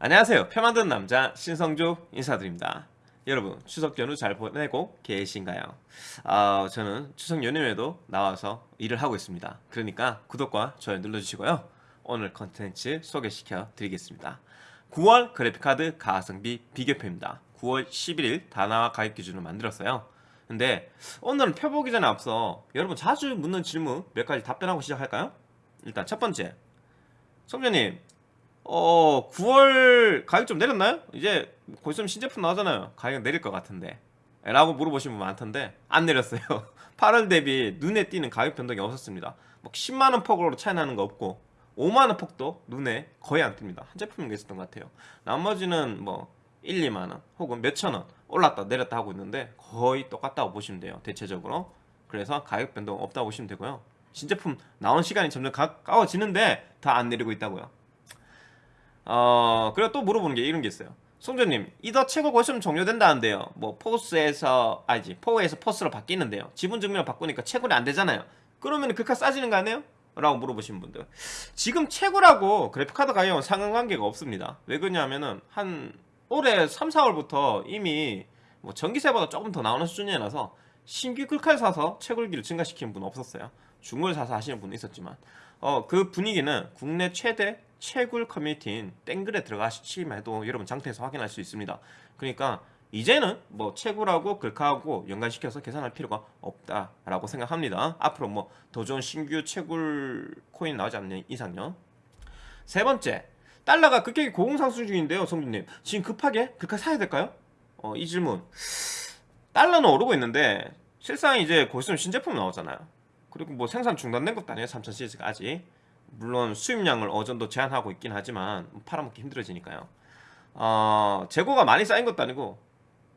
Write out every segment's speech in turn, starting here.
안녕하세요. 표 만드는 남자 신성주 인사드립니다. 여러분 추석 연휴 잘 보내고 계신가요? 어, 저는 추석 연휴에도 나와서 일을 하고 있습니다. 그러니까 구독과 좋아요 눌러주시고요. 오늘 컨텐츠 소개시켜 드리겠습니다. 9월 그래픽카드 가성비 비교표입니다. 9월 11일 다나와 가입 기준을 만들었어요. 근데 오늘은 표 보기 전에 앞서 여러분 자주 묻는 질문 몇 가지 답변하고 시작할까요? 일단 첫 번째. 성재님 어 9월 가격 좀 내렸나요? 이제 곧 있으면 신제품 나오잖아요. 가격 내릴 것 같은데. 라고 물어보시는 분 많던데 안 내렸어요. 8월 대비 눈에 띄는 가격 변동이 없었습니다. 뭐 10만원 폭으로 차이 나는 거 없고 5만원 폭도 눈에 거의 안 띕니다. 한 제품인 게 있었던 것 같아요. 나머지는 뭐 1, 2만원 혹은 몇천원 올랐다 내렸다 하고 있는데 거의 똑같다고 보시면 돼요 대체적으로. 그래서 가격 변동 없다고 보시면 되고요. 신제품 나온 시간이 점점 가까워지는데 다 안 내리고 있다고요 어 그리고 또 물어보는 게 이런 게 있어요. 송조님 이더 최고 고시면 종료된다는데요. 뭐 포스에서 아니지 포에서 포스로 바뀌는데요. 지분 증명을 바꾸니까 채굴이 안 되잖아요. 그러면 그 카 싸지는 거 아니에요? 라고 물어보신 분들. 지금 채굴하고 그래픽카드 가격은 상관관계가 없습니다. 왜 그러냐면은 한 올해 3, 4월부터 이미 뭐 전기세보다 조금 더 나오는 수준이라서 신규 글칼 사서 채굴기를 증가시키는 분은 없었어요. 중을 사서 하시는 분은 있었지만. 어, 그 분위기는 국내 최대 채굴 커뮤니티인 땡글에 들어가시면 해도 여러분 장터에서 확인할 수 있습니다. 그러니까 이제는 뭐 채굴하고 글카하고 연관시켜서 계산할 필요가 없다라고 생각합니다. 앞으로 뭐 더 좋은 신규 채굴 코인 나오지 않는 이상요. 세 번째 달러가 급격히 고공상승 중인데요 성준님. 지금 급하게 글카 사야 될까요? 어, 이 질문 달러는 오르고 있는데 실상 이제 곧 있으면 신제품 나오잖아요. 그리고 뭐 생산 중단된 것도 아니에요 3000 시리즈가 아직. 물론 수입량을 어느 정도 제한하고 있긴 하지만 팔아먹기 힘들어지니까요. 어, 재고가 많이 쌓인 것도 아니고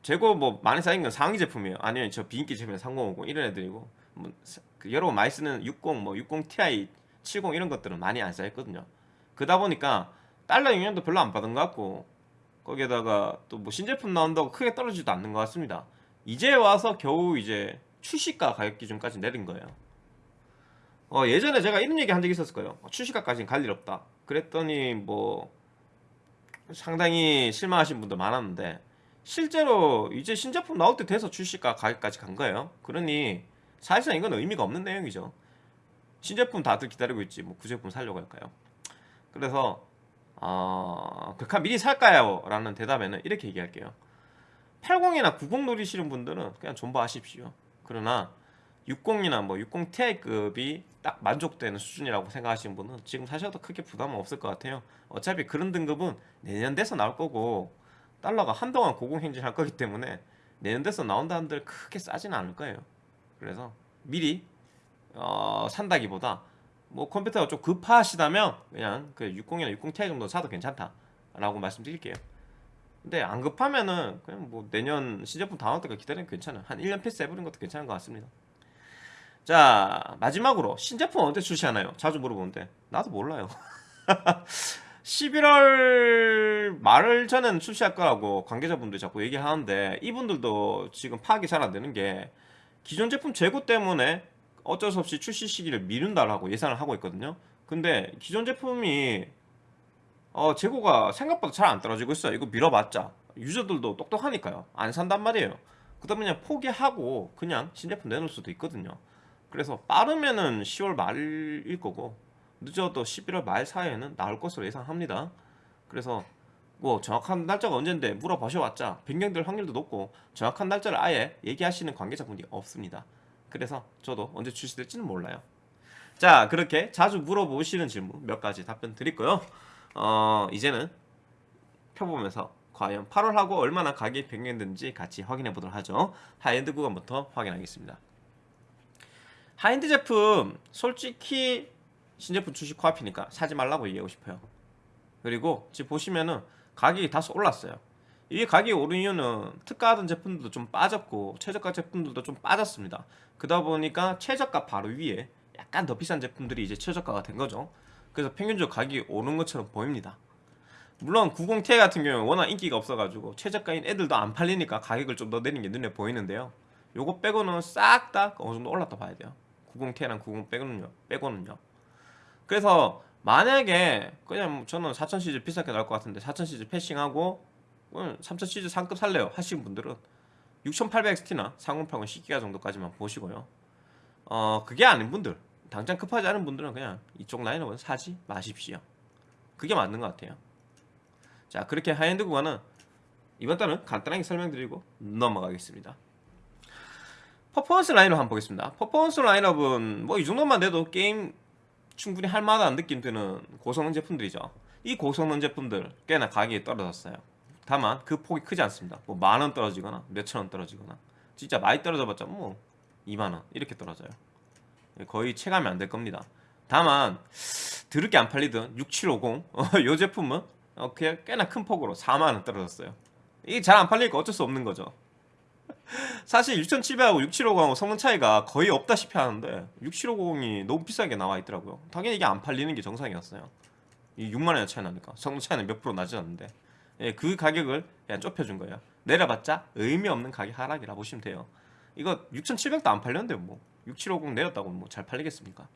재고 뭐 많이 쌓인 건 상위 제품이에요. 아니면 저 비인기 제품에 3050 이런 애들이고 뭐그 여러 분 많이 쓰는 60, 뭐 60 Ti, 70 이런 것들은 많이 안 쌓였거든요. 그러다 보니까 달러 영향도 별로 안 받은 것 같고 거기에다가 또 뭐 신제품 나온다고 크게 떨어지지도 않는 것 같습니다 이제 와서 겨우 이제 출시가 가격 기준까지 내린 거예요. 어, 예전에 제가 이런 얘기 한 적이 있었을 거예요. 출시가까지는 갈 일 없다. 그랬더니 뭐 상당히 실망하신 분도 많았는데 실제로 이제 신제품 나올 때 돼서 출시가 가격까지 간 거예요. 그러니 사실상 이건 의미가 없는 내용이죠. 신제품 다들 기다리고 있지 뭐 구제품 살려고 할까요? 그래서 어, 극한 미리 살까요? 라는 대답에는 이렇게 얘기할게요 80이나 90 노리시는 분들은 그냥 존버하십시오. 그러나 60이나 뭐 60 Ti급이 딱 만족되는 수준이라고 생각하시는 분은 지금 사셔도 크게 부담은 없을 것 같아요. 어차피 그런 등급은 내년 돼서 나올 거고 달러가 한동안 고공행진 할 거기 때문에 내년 돼서 나온다는 들 크게 싸지는 않을 거예요. 그래서 미리 어, 산다기보다 뭐 컴퓨터가 좀 급하시다면 그냥 그 60이나 60 Ti 정도 사도 괜찮다 라고 말씀드릴게요 근데 안 급하면은 그냥 뭐 내년 신제품 다음 때까지 기다리면 괜찮아요. 한 1년 패스 해버리는 것도 괜찮은 것 같습니다. 자 마지막으로 신제품 언제 출시하나요? 자주 물어보는데. 나도 몰라요. 11월 말 전에는 출시할 거라고 관계자분들이 자꾸 얘기하는데 이분들도 지금 파악이 잘 안 되는 게 기존 제품 재고 때문에 어쩔 수 없이 출시 시기를 미룬다라고 예상을 하고 있거든요. 근데 기존 제품이 어, 재고가 생각보다 잘 안 떨어지고 있어요. 이거 밀어봤자. 유저들도 똑똑하니까요. 안 산단 말이에요. 그 다음에 그냥 포기하고 그냥 신제품 내놓을 수도 있거든요. 그래서 빠르면은 10월 말일 거고 늦어도 11월 말 사이에는 나올 것으로 예상합니다. 그래서 뭐 정확한 날짜가 언젠데 물어보셔봤자 변경될 확률도 높고 정확한 날짜를 아예 얘기하시는 관계자분이 없습니다. 그래서 저도 언제 출시될지는 몰라요. 자 그렇게 자주 물어보시는 질문 몇 가지 답변 드렸고요 어, 이제는 표 보면서 과연 8월하고 얼마나 가격이 변경됐는지 같이 확인해 보도록 하죠. 하이엔드 구간부터 확인하겠습니다. 하이엔드 제품 솔직히 신제품 출시 코앞이니까 사지 말라고 얘기하고 싶어요. 그리고 지금 보시면은 가격이 다소 올랐어요. 이게 가격이 오른 이유는 특가하던 제품들도 좀 빠졌고 최저가 제품들도 좀 빠졌습니다. 그러다 보니까 최저가 바로 위에 약간 더 비싼 제품들이 이제 최저가가 된 거죠 그래서 평균적으로 가격이 오른 것처럼 보입니다. 물론 90Ti 같은 경우는 워낙 인기가 없어가지고 최저가인 애들도 안 팔리니까 가격을 좀 더 내린 게 눈에 보이는데요. 요거 빼고는 싹 다 어느 정도 올랐다 봐야 돼요. 90Ti랑 90 빼고는요 빼고는요. 그래서 만약에 그냥 뭐 저는 4000 시즈 비싸게 나올 것 같은데 4000 시즈 패싱하고 3000 시즈 상급 살래요. 하시는 분들은 6800XT나 3080 10기가 정도까지만 보시고요. 어 그게 아닌 분들 당장 급하지 않은 분들은 그냥 이쪽 라인업은 사지 마십시오. 그게 맞는 것 같아요. 자 그렇게 하이엔드 구간은 이번 달은 간단하게 설명드리고 넘어가겠습니다. 퍼포먼스 라인업 한번 보겠습니다. 퍼포먼스 라인업은 뭐 이 정도만 돼도 게임 충분히 할만한 느낌 드는 고성능 제품들이죠. 이 고성능 제품들 꽤나 가격이 떨어졌어요. 다만 그 폭이 크지 않습니다. 뭐 만 원 떨어지거나 몇천 원 떨어지거나 진짜 많이 떨어져봤자 뭐 2만원 이렇게 떨어져요 거의 체감이 안 될 겁니다. 다만 드럽게 안 팔리던 6750 어, 이 제품은 어, 그냥 꽤나 큰 폭으로 4만원 떨어졌어요. 이게 잘 안 팔리니까 어쩔 수 없는 거죠. 사실 6700하고 6750하고 성능 차이가 거의 없다시피 하는데 6750이 너무 비싸게 나와 있더라고요. 당연히 이게 안 팔리는 게 정상이었어요. 이 6만원의 차이 나니까. 성능 차이는 몇 프로 나지 않는데. 예, 그 가격을 그냥 좁혀준 거예요. 내려봤자 의미 없는 가격 하락이라 보시면 돼요. 이거 6700도 안 팔렸는데 뭐 6750 내렸다고 뭐 잘 팔리겠습니까?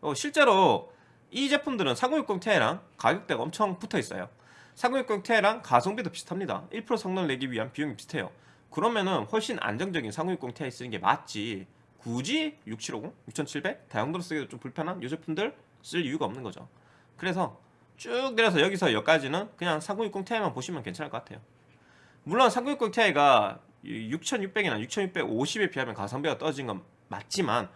어, 실제로 이 제품들은 3060 Ti랑 가격대가 엄청 붙어 있어요. 3060 Ti랑 가성비도 비슷합니다. 1% 성능을 내기 위한 비용이 비슷해요. 그러면은 훨씬 안정적인 3060 Ti 쓰는 게 맞지 굳이 6750, 6700 다용도로 쓰기도 좀 불편한 이 제품들 쓸 이유가 없는 거죠. 그래서 쭉 내려서 여기서 여기까지는 그냥 3060 Ti만 보시면 괜찮을 것 같아요. 물론 3060 Ti가 6600이나 6650에 비하면 가성비가 떨어진 건 맞지만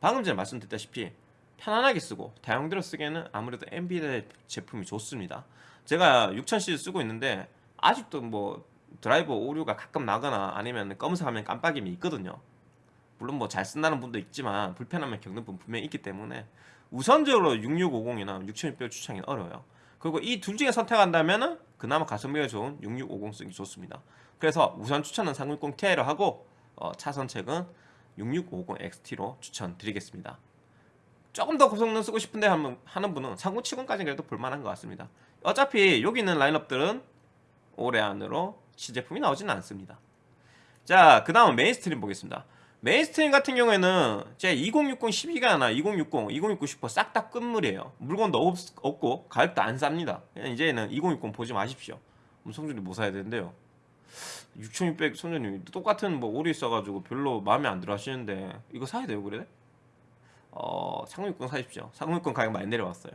방금 전에 말씀드렸다시피 편안하게 쓰고 다용도로 쓰기에는 아무래도 엔비디아 제품이 좋습니다. 제가 6000시즈 쓰고 있는데 아직도 뭐 드라이버 오류가 가끔 나거나 아니면 검은색 화면 깜빡임이 있거든요. 물론 뭐 잘 쓴다는 분도 있지만 불편함을 겪는 분 분명히 있기 때문에 우선적으로 6650이나 6600 추천이 어려워요. 그리고 이 둘 중에 선택한다면 그나마 가성비가 좋은 6650 쓰기 좋습니다. 그래서 우선 추천은 360 Ti로 하고 어, 차선책은 6650 XT로 추천드리겠습니다. 조금 더 고성능 쓰고 싶은데 하는 분은 3070까지 그래도 볼만한 것 같습니다. 어차피 여기 있는 라인업들은 올해 안으로 시제품이 나오지는 않습니다. 자 그 다음 mainstream 보겠습니다. mainstream 같은 경우에는 제 2060 12기가나 2060, 2060 슈퍼 싹 다 끝물이에요. 물건도 없, 없고 가격도 안 쌉니다. 이제는 2060 보지 마십시오. 성준이 뭐 사야 되는데요 6600 성준님 똑같은 뭐 오류 있어가지고 별로 마음에 안 들어 하시는데 이거 사야 돼요 그래? 어, 3060 사십시오. 3060 가격 많이 내려왔어요.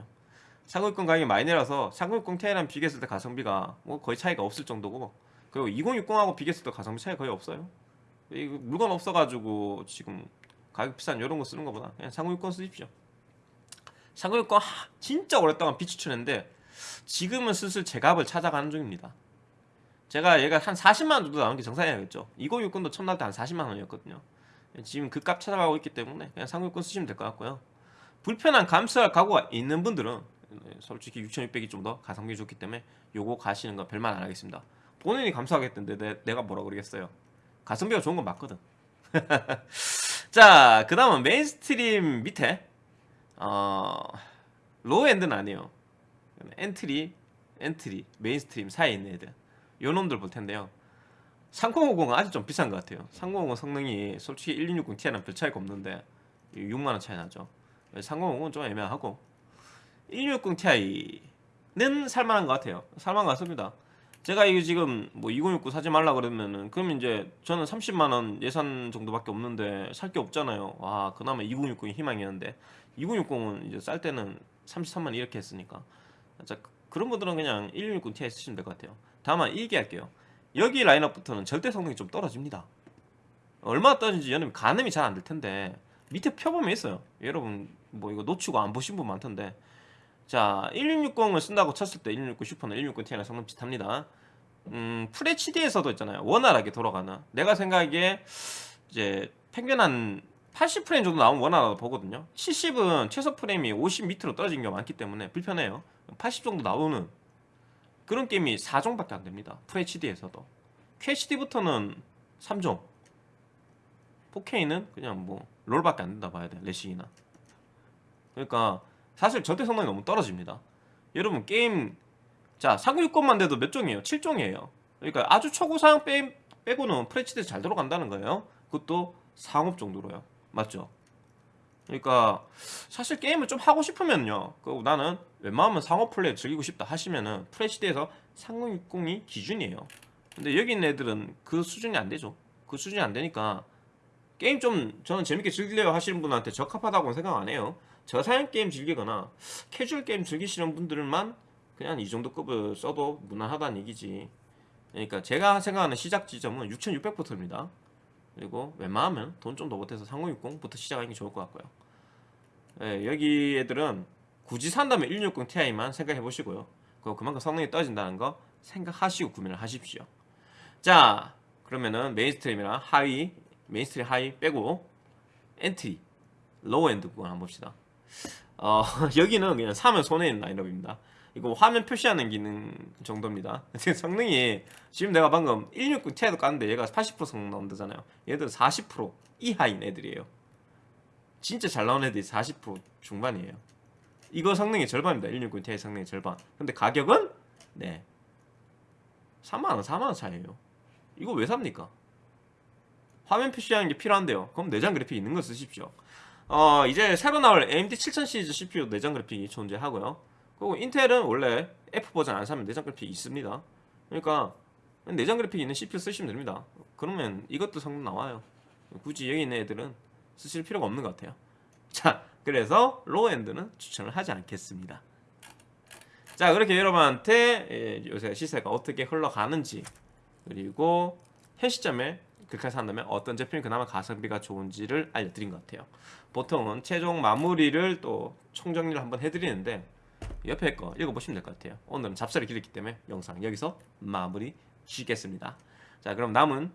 3060 가격이 많이 내려서 3060 Ti랑 비교했을 때 가성비가 뭐 거의 차이가 없을 정도고 그리고 2060하고 비교했을 때 가성비 차이 거의 없어요. 이거 물건 없어가지고 지금 가격 비싼 이런 거 쓰는 것보다 그냥 3060 쓰십시오. 3060 하, 진짜 오랫동안 비추천했는데 지금은 슬슬 제 값을 찾아가는 중입니다 제가 얘가 한 40만원 정도 나오는 게 정상이겠죠. 2060도 처음 나올 때 한 40만원이었거든요. 지금 그 값 찾아가고 있기 때문에 그냥 3060 쓰시면 될 것 같고요. 불편한 감수할 각오가 있는 분들은 솔직히 6600이 좀 더 가성비 좋기 때문에 요거 가시는 거 별말 안 하겠습니다. 본인이 감수하겠다는데 내, 가 뭐라 그러겠어요? 가성비가 좋은 건 맞거든. 자, 그 다음은 mainstream 밑에 어, low-end는 아니에요. entry, entry, mainstream 사이에 있는 애들 요 놈들 볼 텐데요. 3050은 아직 좀 비싼 것 같아요. 3050 성능이 솔직히 1660 Ti랑 별 차이가 없는데 6만원 차이 나죠. 3050은 좀 애매하고 1660 Ti는 살만한 것 같아요. 살만한 것 같습니다. 제가 이거 지금 뭐 2069 사지 말라 그러면은 그럼 이제 저는 30만원 예산 정도밖에 없는데 살 게 없잖아요. 와 그나마 2060이 희망이었는데 2060은 이제 쌀 때는 33만 이렇게 했으니까. 자 그런 분들은 그냥 1660 Ti 쓰시면 될 것 같아요 다만 얘기할게요 여기 라인업부터는 절대 성능이 좀 떨어집니다 얼마나 떨어진지 여러분 가늠이 잘 안 될 텐데 밑에 펴보면 있어요 여러분 뭐 이거 놓치고 안 보신 분 많던데 자 1660을 쓴다고 쳤을 때 1660 슈퍼나 1660 Ti랑 성능 비슷합니다 음, FHD에서도 있잖아요. 원활하게 돌아가나. 내가 생각하기에 이제 평균 한 80프레임 정도 나오면 원활하다고 보거든요. 70은 최소 프레임이 50 밑으로 떨어진 경우가 많기 때문에 불편해요. 80 정도 나오는 그런 게임이 4종밖에 안 됩니다. FHD에서도. QHD부터는 3종. 4K는 그냥 뭐 롤밖에 안 된다 봐야 돼. 레싱이나. 그러니까 사실 절대 성능이 너무 떨어집니다. 여러분 게임 자 396권만 돼도 몇 종이에요? 7종이에요 그러니까 아주 초고 사양 빼, 빼고는 프레치드 잘 들어간다는 거예요 그것도 상업 정도로요 맞죠? 그러니까 사실 게임을 좀 하고 싶으면요. 그 나는 웬만하면 상호 플레이 즐기고 싶다 하시면은 프레시드에서 3060이 기준이에요. 근데 여기 있는 애들은 그 수준이 안 되죠. 그 수준이 안 되니까 게임 좀 저는 재밌게 즐기려고 하시는 분한테 적합하다고는 생각 안 해요. 저사양 게임 즐기거나 캐주얼 게임 즐기시는 분들만 그냥 이 정도 급을 써도 무난하다는 얘기지. 그러니까 제가 생각하는 시작 지점은 6600부터입니다. 그리고 웬만하면 돈 좀 더 보태서 3060부터 시작하는 게 좋을 것 같고요. 예, 여기 애들은 굳이 산다면 1660 Ti만 생각해 보시고요. 그 그만큼 성능이 떨어진다는 거 생각하시고 구매를 하십시오. 자, 그러면은 mainstream이랑 하위, mainstream 하위 빼고 entry, low-end 부분 한번 봅시다. 어, 여기는 그냥 사면 손해인 라인업입니다. 이거 화면 표시하는 기능 정도입니다. 성능이 지금 내가 방금 1660 Ti도 깠는데 얘가 80% 성능 나온다잖아요. 얘들은 40% 이하인 애들이에요. 진짜 잘 나온 애들이 40% 중반이에요. 이거 성능의 절반입니다. 169 Ti 성능의 절반. 근데 가격은 네 3만 원, 4만 원 차이에요. 이거 왜 삽니까? 화면 표시하는 게 필요한데요. 그럼 내장 그래픽 있는 거 쓰십시오. 어, 이제 새로 나올 AMD 7000 시리즈 CPU 내장 그래픽이 존재하고요. 그리고 인텔은 원래 F 버전 안 사면 내장 그래픽이 있습니다. 그러니까 내장 그래픽 있는 CPU 쓰시면 됩니다. 그러면 이것도 성능 나와요. 굳이 여기 있는 애들은 쓰실 필요가 없는 것 같아요. 자, 그래서 low-end는 추천을 하지 않겠습니다. 자, 그렇게 여러분한테 예, 요새 시세가 어떻게 흘러가는지 그리고 현 시점에 그렇게 산다면 어떤 제품이 그나마 가성비가 좋은지를 알려드린 것 같아요. 보통은 최종 마무리를 또 총정리를 한번 해드리는데 옆에 거 읽어보시면 될 것 같아요. 오늘은 잡설이 길었기 때문에 영상 여기서 마무리 짓겠습니다. 자 그럼 남은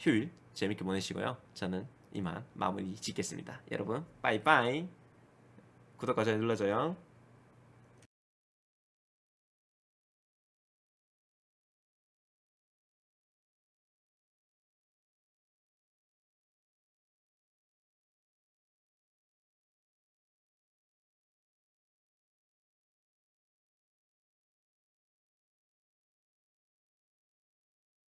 휴일 재밌게 보내시고요. 저는 이만 마무리 짓겠습니다. 여러분 빠이빠이 구독과 좋아요 눌러줘요.